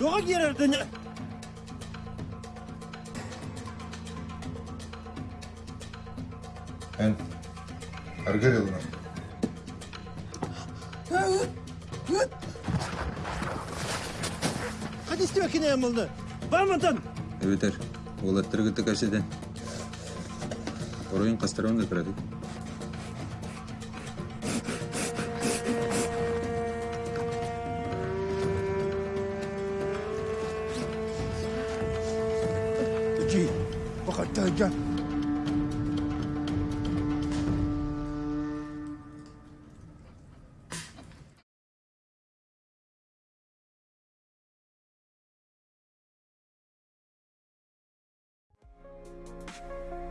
Doğa girirdin. Ben argar yoluna. Hadi istemekine yamıldı. Var mıydın? Evet er. Oğlattırı gitti kaçıdan. Orayın kastırağını da kıradık. التهجير وقد تهجى. you